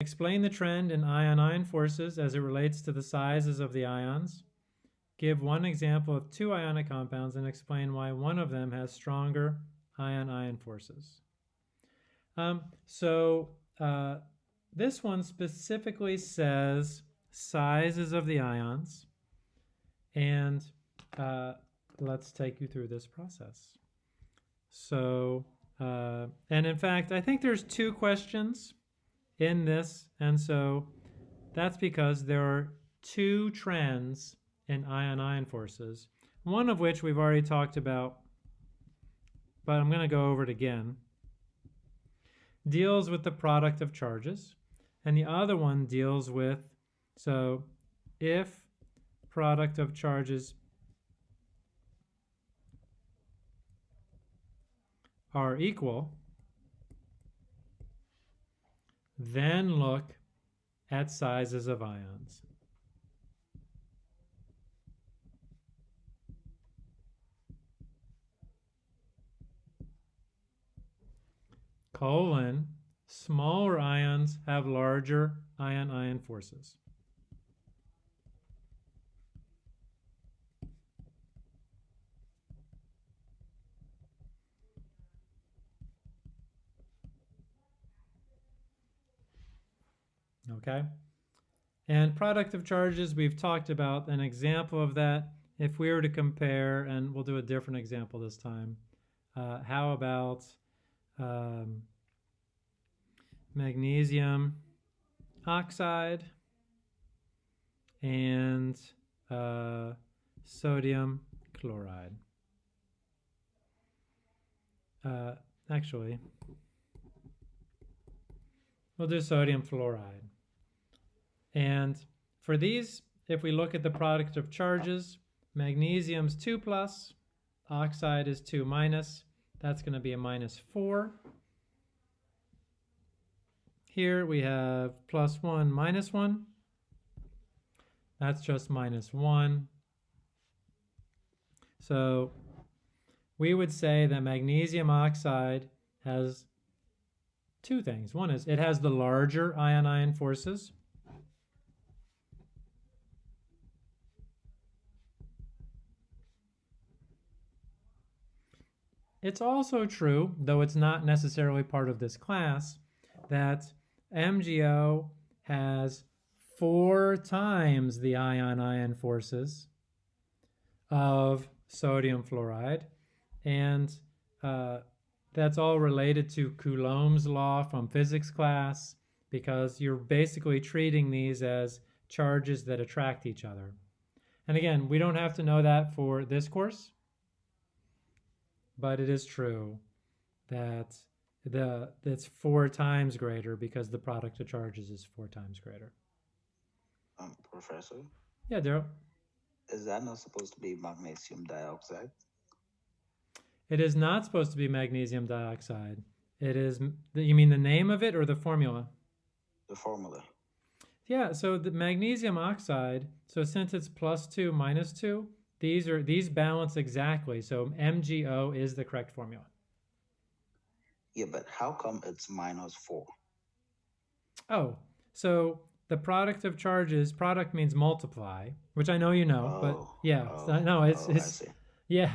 Explain the trend in ion-ion forces as it relates to the sizes of the ions. Give one example of two ionic compounds and explain why one of them has stronger ion-ion forces. Um, so uh, this one specifically says sizes of the ions, and uh, let's take you through this process. So, uh, and in fact, I think there's two questions in this, and so that's because there are two trends in ion-ion forces, one of which we've already talked about, but I'm going to go over it again, deals with the product of charges, and the other one deals with, so if product of charges are equal, then look at sizes of ions. Colon, smaller ions have larger ion-ion forces. Okay? And product of charges, we've talked about an example of that. If we were to compare, and we'll do a different example this time, uh, how about um, magnesium oxide and uh, sodium chloride? Uh, actually, we'll do sodium fluoride. And for these, if we look at the product of charges, magnesium's 2 plus, oxide is 2 minus, that's going to be a minus 4. Here we have plus 1, minus 1. That's just minus 1. So we would say that magnesium oxide has two things. One is it has the larger ion-ion forces, It's also true, though it's not necessarily part of this class, that MgO has four times the ion-ion forces of sodium fluoride, and uh, that's all related to Coulomb's law from physics class, because you're basically treating these as charges that attract each other. And again, we don't have to know that for this course, but it is true that the it's four times greater because the product of charges is four times greater. Um, professor? Yeah, Daryl. Is that not supposed to be magnesium dioxide? It is not supposed to be magnesium dioxide. It is, you mean the name of it or the formula? The formula. Yeah, so the magnesium oxide, so since it's plus two, minus two, these are these balance exactly. So MgO is the correct formula. Yeah, but how come it's minus four? Oh, so the product of charges, product means multiply, which I know you know, oh, but yeah, oh, no, it's, oh, it's, yeah.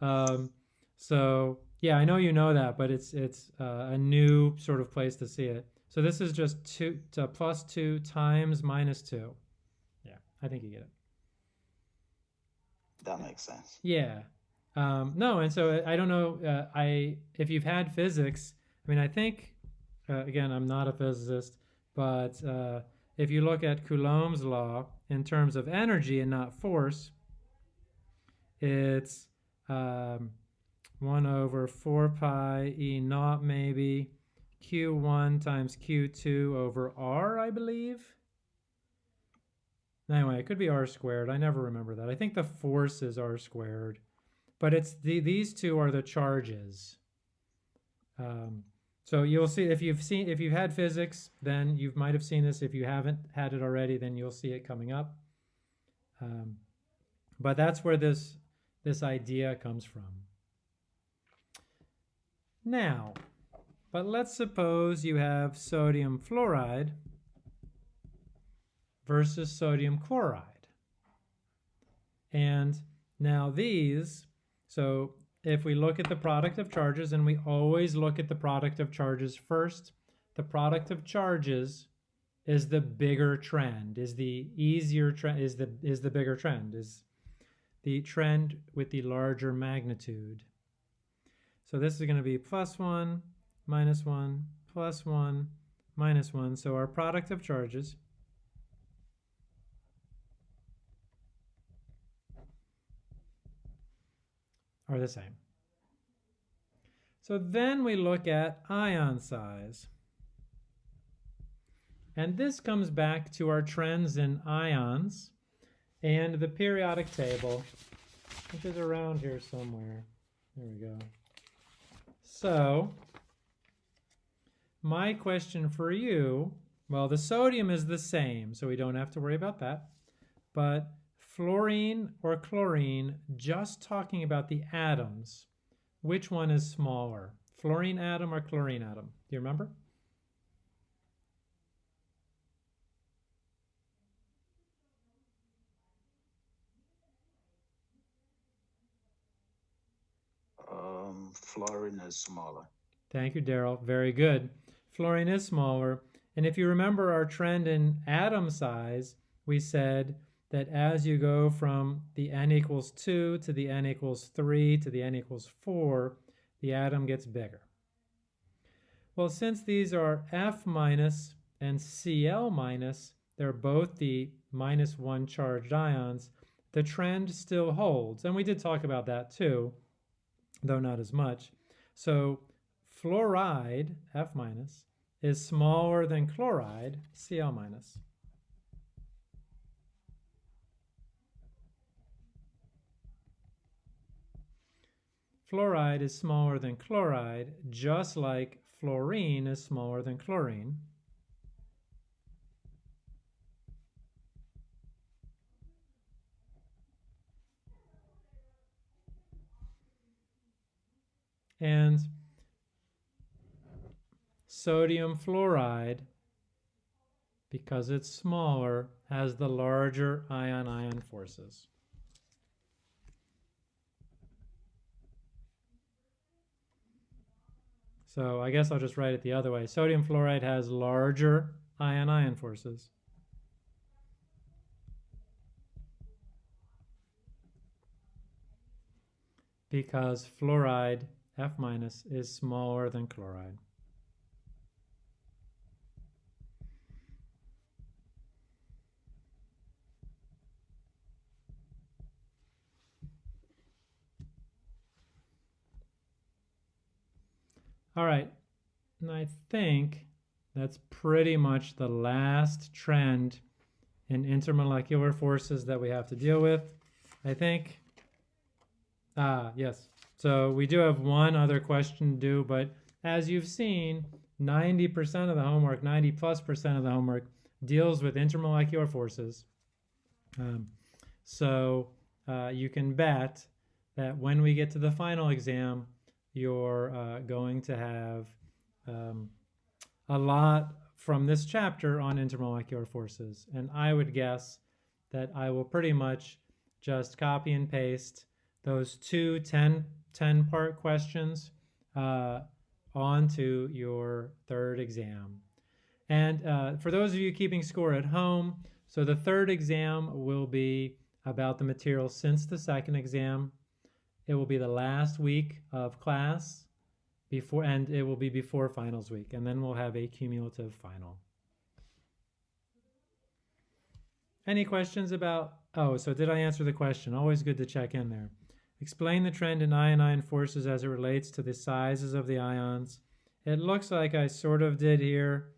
Um, so yeah, I know you know that, but it's, it's uh, a new sort of place to see it. So this is just two to plus two times minus two. Yeah, I think you get it. That makes sense. Yeah. Um, no, and so I don't know. Uh, I if you've had physics, I mean, I think uh, again, I'm not a physicist, but uh, if you look at Coulomb's law in terms of energy and not force, it's um, one over four pi e naught maybe q1 times q2 over r, I believe. Anyway, it could be r squared. I never remember that. I think the force is r squared. But it's the these two are the charges. Um, so you'll see if you've seen if you've had physics, then you might have seen this. If you haven't had it already, then you'll see it coming up. Um, but that's where this this idea comes from. Now, but let's suppose you have sodium fluoride versus sodium chloride. And now these, so if we look at the product of charges, and we always look at the product of charges first, the product of charges is the bigger trend, is the easier trend, is the is the bigger trend, is the trend with the larger magnitude. So this is going to be plus 1, minus 1, plus 1, minus 1. So our product of charges are the same. So then we look at ion size. And this comes back to our trends in ions and the periodic table, which is around here somewhere. There we go. So, my question for you, well, the sodium is the same, so we don't have to worry about that. But fluorine or chlorine, just talking about the atoms, which one is smaller? Fluorine atom or chlorine atom? Do you remember? Um, fluorine is smaller. Thank you, Daryl. Very good. Fluorine is smaller. And if you remember our trend in atom size, we said that as you go from the n equals 2 to the n equals 3 to the n equals 4, the atom gets bigger. Well, since these are F minus and Cl minus, they're both the minus 1 charged ions, the trend still holds. And we did talk about that too, though not as much. So fluoride, F minus, is smaller than chloride, Cl minus. Fluoride is smaller than chloride, just like fluorine is smaller than chlorine. And sodium fluoride, because it's smaller, has the larger ion-ion forces. So I guess I'll just write it the other way. Sodium fluoride has larger ion-ion forces. Because fluoride, F minus, is smaller than chloride. All right, and I think that's pretty much the last trend in intermolecular forces that we have to deal with. I think, ah, yes. So we do have one other question to do, but as you've seen, 90% of the homework, 90 plus percent of the homework deals with intermolecular forces. Um, so uh, you can bet that when we get to the final exam, you're uh, going to have um, a lot from this chapter on intermolecular forces. And I would guess that I will pretty much just copy and paste those two 10, 10 part questions uh, onto your third exam. And uh, for those of you keeping score at home, so the third exam will be about the material since the second exam. It will be the last week of class before, and it will be before finals week, and then we'll have a cumulative final. Any questions about, oh, so did I answer the question? Always good to check in there. Explain the trend in ion-ion forces as it relates to the sizes of the ions. It looks like I sort of did here.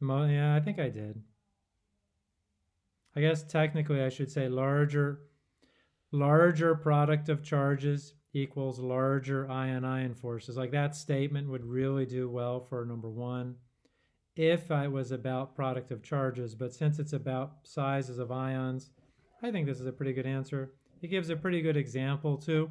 Yeah, I think I did. I guess technically I should say larger larger product of charges equals larger ion-ion forces. Like that statement would really do well for number one if I was about product of charges, but since it's about sizes of ions, I think this is a pretty good answer. It gives a pretty good example too.